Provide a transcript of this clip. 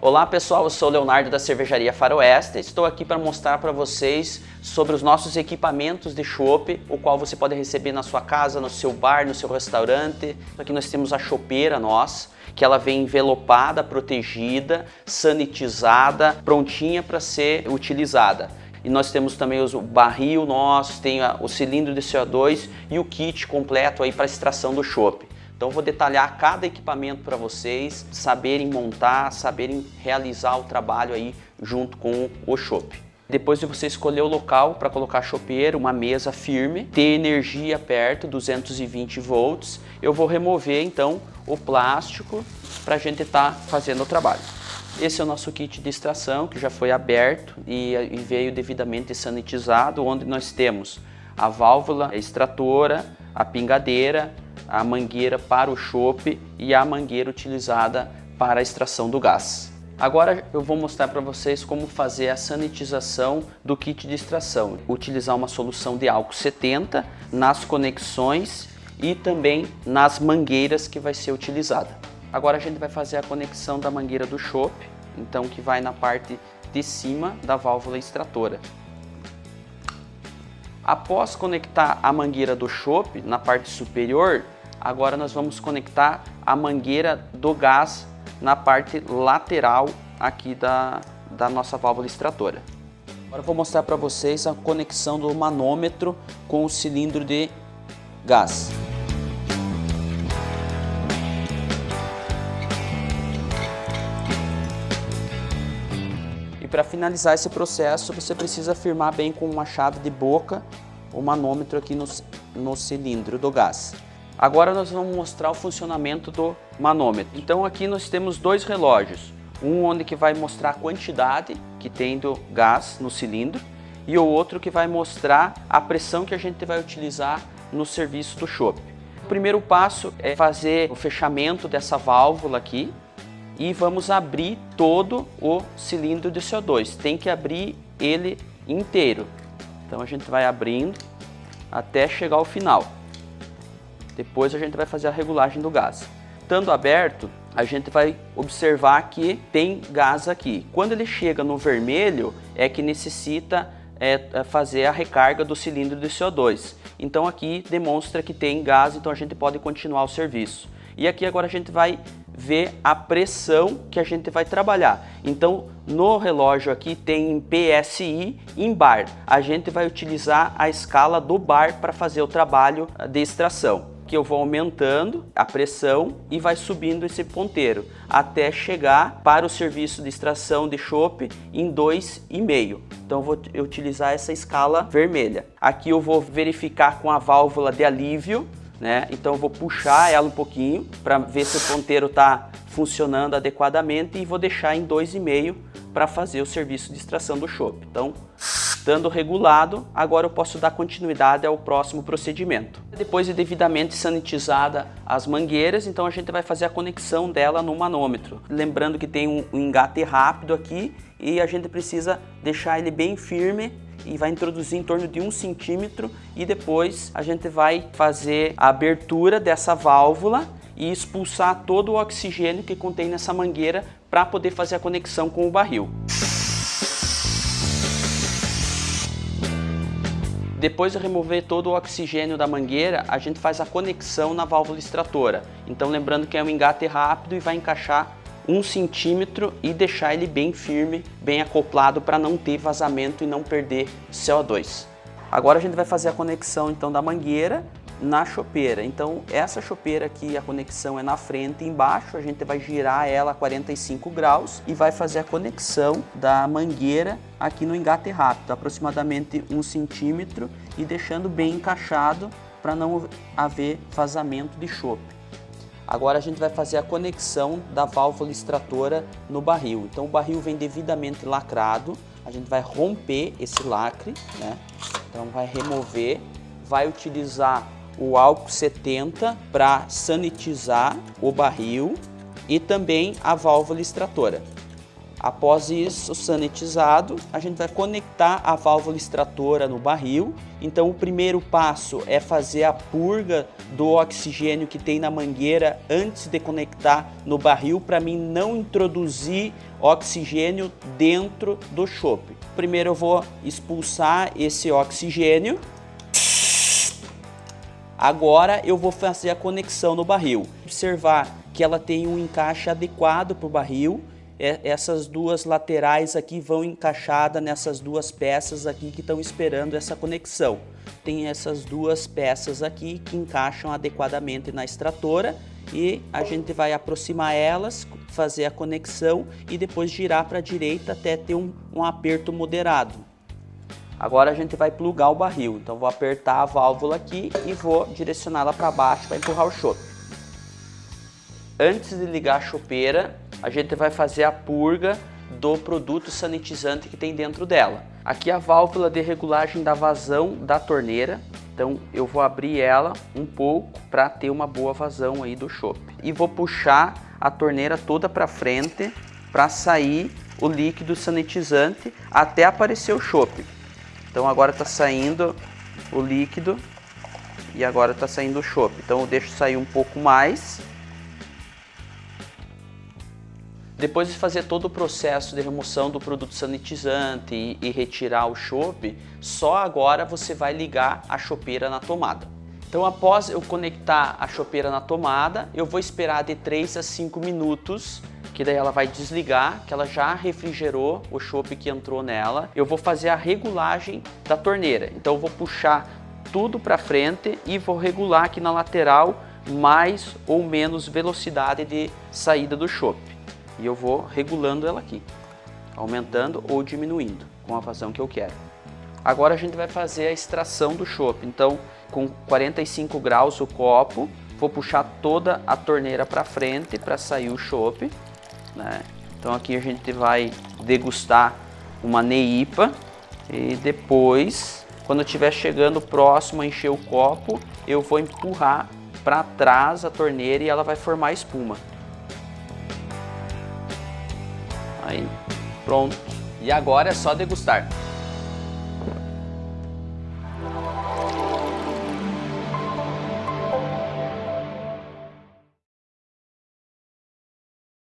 Olá pessoal, eu sou Leonardo da Cervejaria Faroeste estou aqui para mostrar para vocês sobre os nossos equipamentos de chopp, o qual você pode receber na sua casa, no seu bar, no seu restaurante. Aqui nós temos a chopeira nossa, que ela vem envelopada, protegida, sanitizada, prontinha para ser utilizada. E nós temos também o barril nosso, tem o cilindro de CO2 e o kit completo aí para extração do chopp. Então vou detalhar cada equipamento para vocês saberem montar, saberem realizar o trabalho aí junto com o chopp. Depois de você escolher o local para colocar chopeiro, uma mesa firme, ter energia perto, 220 volts, eu vou remover então o plástico para a gente estar tá fazendo o trabalho. Esse é o nosso kit de extração que já foi aberto e, e veio devidamente sanitizado, onde nós temos a válvula extratora, a pingadeira, a mangueira para o chope e a mangueira utilizada para a extração do gás. Agora eu vou mostrar para vocês como fazer a sanitização do kit de extração. Utilizar uma solução de álcool 70 nas conexões e também nas mangueiras que vai ser utilizada. Agora a gente vai fazer a conexão da mangueira do chope, então que vai na parte de cima da válvula extratora. Após conectar a mangueira do chope na parte superior, Agora nós vamos conectar a mangueira do gás na parte lateral aqui da, da nossa válvula extratora. Agora vou mostrar para vocês a conexão do manômetro com o cilindro de gás. E para finalizar esse processo, você precisa firmar bem com uma chave de boca o manômetro aqui no, no cilindro do gás. Agora nós vamos mostrar o funcionamento do manômetro. Então aqui nós temos dois relógios. Um onde que vai mostrar a quantidade que tem do gás no cilindro e o outro que vai mostrar a pressão que a gente vai utilizar no serviço do chopp. O primeiro passo é fazer o fechamento dessa válvula aqui e vamos abrir todo o cilindro de CO2. Tem que abrir ele inteiro. Então a gente vai abrindo até chegar ao final. Depois a gente vai fazer a regulagem do gás. Estando aberto, a gente vai observar que tem gás aqui. Quando ele chega no vermelho, é que necessita é, é fazer a recarga do cilindro de CO2. Então aqui demonstra que tem gás, então a gente pode continuar o serviço. E aqui agora a gente vai ver a pressão que a gente vai trabalhar. Então no relógio aqui tem PSI em bar. A gente vai utilizar a escala do bar para fazer o trabalho de extração que eu vou aumentando a pressão e vai subindo esse ponteiro até chegar para o serviço de extração de chope em 2,5. Então vou utilizar essa escala vermelha. Aqui eu vou verificar com a válvula de alívio, né? Então eu vou puxar ela um pouquinho para ver se o ponteiro está funcionando adequadamente e vou deixar em 2,5 para fazer o serviço de extração do chope. Então Estando regulado, agora eu posso dar continuidade ao próximo procedimento. Depois de devidamente sanitizada as mangueiras, então a gente vai fazer a conexão dela no manômetro. Lembrando que tem um engate rápido aqui e a gente precisa deixar ele bem firme e vai introduzir em torno de um centímetro e depois a gente vai fazer a abertura dessa válvula e expulsar todo o oxigênio que contém nessa mangueira para poder fazer a conexão com o barril. Depois de remover todo o oxigênio da mangueira, a gente faz a conexão na válvula extratora. Então lembrando que é um engate rápido e vai encaixar um centímetro e deixar ele bem firme, bem acoplado para não ter vazamento e não perder CO2. Agora a gente vai fazer a conexão então da mangueira na chopeira. Então essa chopeira aqui, a conexão é na frente e embaixo, a gente vai girar ela a 45 graus e vai fazer a conexão da mangueira aqui no engate rápido, aproximadamente um centímetro e deixando bem encaixado para não haver vazamento de chope. Agora a gente vai fazer a conexão da válvula extratora no barril. Então o barril vem devidamente lacrado, a gente vai romper esse lacre, né? Então vai remover, vai utilizar o álcool 70 para sanitizar o barril e também a válvula extratora. Após isso, sanitizado, a gente vai conectar a válvula extratora no barril. Então o primeiro passo é fazer a purga do oxigênio que tem na mangueira antes de conectar no barril para mim não introduzir oxigênio dentro do chope. Primeiro eu vou expulsar esse oxigênio. Agora eu vou fazer a conexão no barril. Observar que ela tem um encaixe adequado para o barril é, essas duas laterais aqui vão encaixadas nessas duas peças aqui que estão esperando essa conexão. Tem essas duas peças aqui que encaixam adequadamente na extratora e a gente vai aproximar elas, fazer a conexão e depois girar para a direita até ter um, um aperto moderado. Agora a gente vai plugar o barril, então vou apertar a válvula aqui e vou direcioná-la para baixo para empurrar o chope. Antes de ligar a chopeira, a gente vai fazer a purga do produto sanitizante que tem dentro dela. Aqui a válvula de regulagem da vazão da torneira, então eu vou abrir ela um pouco para ter uma boa vazão aí do chope. E vou puxar a torneira toda para frente para sair o líquido sanitizante até aparecer o chope. Então agora está saindo o líquido e agora está saindo o chope. Então eu deixo sair um pouco mais Depois de fazer todo o processo de remoção do produto sanitizante e, e retirar o chope, só agora você vai ligar a chopeira na tomada. Então após eu conectar a chopeira na tomada, eu vou esperar de 3 a 5 minutos, que daí ela vai desligar, que ela já refrigerou o chope que entrou nela. Eu vou fazer a regulagem da torneira, então eu vou puxar tudo para frente e vou regular aqui na lateral mais ou menos velocidade de saída do chope e eu vou regulando ela aqui, aumentando ou diminuindo com a vazão que eu quero. Agora a gente vai fazer a extração do chopp. Então, com 45 graus o copo, vou puxar toda a torneira para frente para sair o chopp. Né? Então aqui a gente vai degustar uma neipa e depois, quando estiver chegando próximo a encher o copo, eu vou empurrar para trás a torneira e ela vai formar espuma. Aí, pronto. E agora é só degustar.